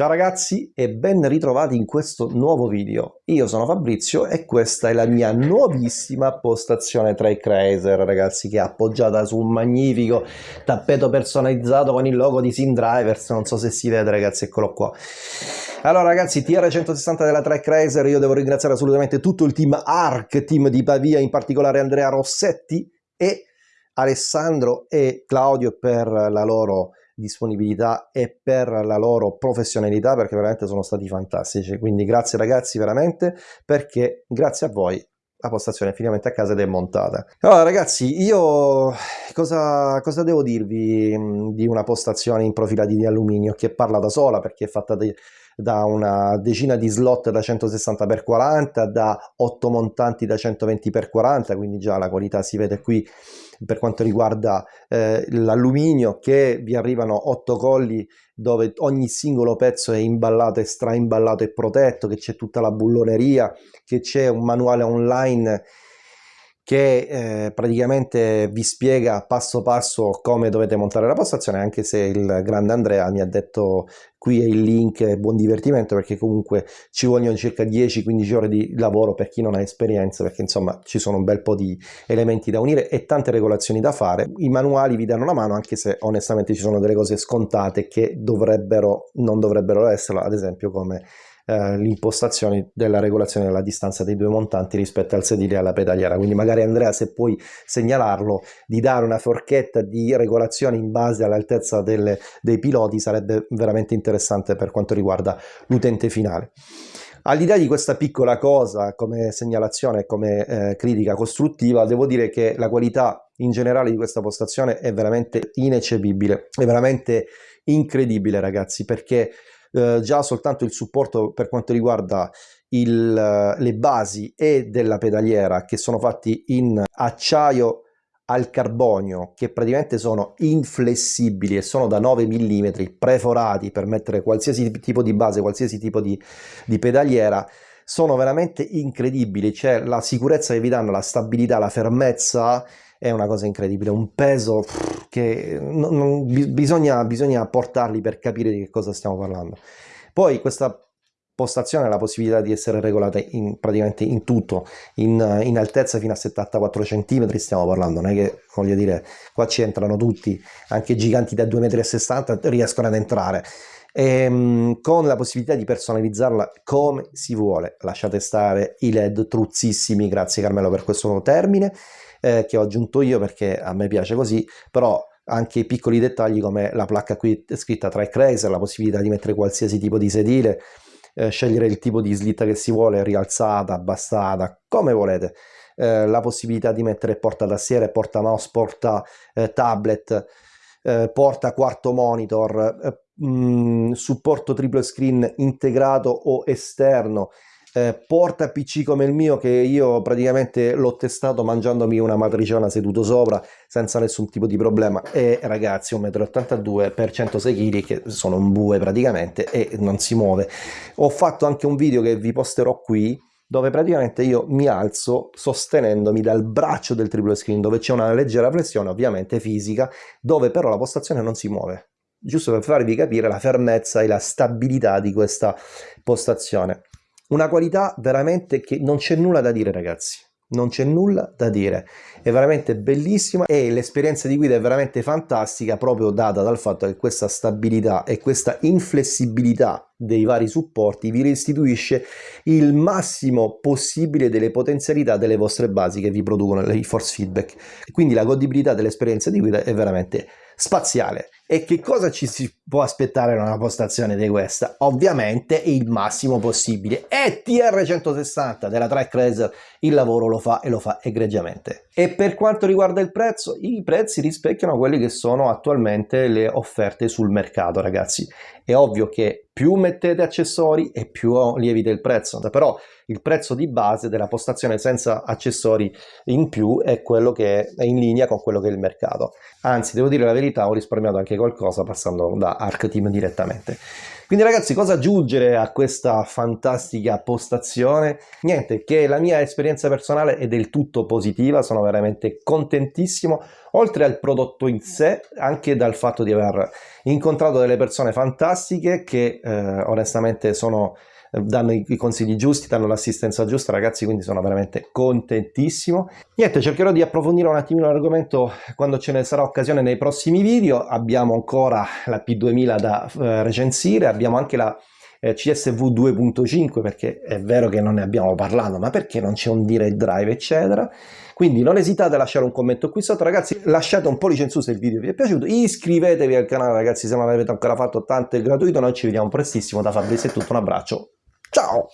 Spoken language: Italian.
Ciao ragazzi e ben ritrovati in questo nuovo video. Io sono Fabrizio e questa è la mia nuovissima postazione Track Racer, ragazzi, che è appoggiata su un magnifico tappeto personalizzato con il logo di Sim Drivers. Non so se si vede, ragazzi, eccolo qua. Allora ragazzi, TR160 della Track Racer, io devo ringraziare assolutamente tutto il team ARC, team di Pavia, in particolare Andrea Rossetti e Alessandro e Claudio per la loro disponibilità e per la loro professionalità perché veramente sono stati fantastici. Quindi grazie ragazzi veramente perché grazie a voi la postazione è finalmente a casa ed è montata. Allora ragazzi io cosa, cosa devo dirvi di una postazione in profilati di alluminio che parla da sola perché è fatta di, da una decina di slot da 160x40 da 8 montanti da 120x40 quindi già la qualità si vede qui per quanto riguarda eh, l'alluminio che vi arrivano 8 colli dove ogni singolo pezzo è imballato e straimballato e protetto, che c'è tutta la bulloneria, che c'è un manuale online che eh, praticamente vi spiega passo passo come dovete montare la postazione anche se il grande Andrea mi ha detto qui è il link buon divertimento perché comunque ci vogliono circa 10-15 ore di lavoro per chi non ha esperienza perché insomma ci sono un bel po' di elementi da unire e tante regolazioni da fare. I manuali vi danno una mano anche se onestamente ci sono delle cose scontate che dovrebbero non dovrebbero esserlo ad esempio come eh, l'impostazione della regolazione della distanza dei due montanti rispetto al sedile e alla pedaliera. Quindi magari Andrea se puoi segnalarlo di dare una forchetta di regolazione in base all'altezza dei piloti sarebbe veramente interessante per quanto riguarda l'utente finale. All'idea di questa piccola cosa come segnalazione e come eh, critica costruttiva, devo dire che la qualità in generale di questa postazione è veramente ineccepibile, è veramente incredibile ragazzi, perché eh, già soltanto il supporto per quanto riguarda il, le basi e della pedaliera che sono fatti in acciaio al carbonio che praticamente sono inflessibili e sono da 9 mm preforati per mettere qualsiasi tipo di base, qualsiasi tipo di, di pedaliera sono veramente incredibili, cioè la sicurezza che vi danno, la stabilità, la fermezza è una cosa incredibile, un peso che non, non, bisogna, bisogna portarli per capire di che cosa stiamo parlando. Poi questa postazione ha la possibilità di essere regolata in, praticamente in tutto, in, in, altezza fino a 74 cm stiamo parlando, non è che voglio dire qua ci entrano tutti, anche giganti da 2,60 m riescono ad entrare. Ehm, con la possibilità di personalizzarla come si vuole, lasciate stare i led truzzissimi, grazie Carmelo per questo nuovo termine, eh, che ho aggiunto io perché a me piace così, però anche i piccoli dettagli come la placca qui scritta Track Racer, la possibilità di mettere qualsiasi tipo di sedile, eh, scegliere il tipo di slitta che si vuole, rialzata, abbassata, come volete. Eh, la possibilità di mettere porta tastiere, porta mouse, porta eh, tablet, eh, porta quarto monitor, eh, mh, mm, supporto triple screen integrato o esterno, eh, porta PC come il mio che io praticamente l'ho testato mangiandomi una matriciana seduto sopra senza nessun tipo di problema. E ragazzi 1,82 m per 106 kg che sono un bue praticamente e non si muove. Ho fatto anche un video che vi posterò qui dove praticamente io mi alzo sostenendomi dal braccio del triple screen dove c'è una leggera pressione ovviamente fisica dove però la postazione non si muove giusto per farvi capire la fermezza e la stabilità di questa postazione. Una qualità veramente che non c'è nulla da dire ragazzi. Non c'è nulla da dire. È veramente bellissima e l'esperienza di guida è veramente fantastica proprio data dal fatto che questa stabilità e questa inflessibilità dei vari supporti vi restituisce il massimo possibile delle potenzialità delle vostre basi che vi producono i force feedback. Quindi la godibilità dell'esperienza di guida è veramente spaziale e che cosa ci si può aspettare da una postazione di questa? Ovviamente il massimo possibile. E TR160 della Track Racer il lavoro lo fa e lo fa egregiamente. E per quanto riguarda il prezzo, i prezzi rispecchiano quelli che sono attualmente le offerte sul mercato, ragazzi. È ovvio che più mettete accessori e più lievita il prezzo, però il prezzo di base della postazione senza accessori in più è quello che è in linea con quello che è il mercato. Anzi, devo dire la verità, ho risparmiato anche qualcosa passando da Arc Team direttamente. Quindi ragazzi, cosa aggiungere a questa fantastica postazione? Niente, che la mia esperienza personale è del tutto positiva, sono veramente contentissimo, oltre al prodotto in sé, anche dal fatto di aver incontrato delle persone fantastiche che eh, onestamente sono danno i consigli giusti, danno l'assistenza giusta, ragazzi, quindi sono veramente contentissimo. Niente, cercherò di approfondire un attimino l'argomento quando ce ne sarà occasione nei prossimi video. Abbiamo ancora la P2000 da eh, recensire, abbiamo anche la eh, CSV 2.5 perché è vero che non ne abbiamo parlato ma perché non c'è un direct drive eccetera. Quindi non esitate a lasciare un commento qui sotto ragazzi lasciate un pollice in su se il video vi è piaciuto. Iscrivetevi al canale ragazzi se non l'avete ancora fatto tanto è gratuito. Noi ci vediamo prestissimo. Da Fabrizio è tutto un abbraccio Ciao!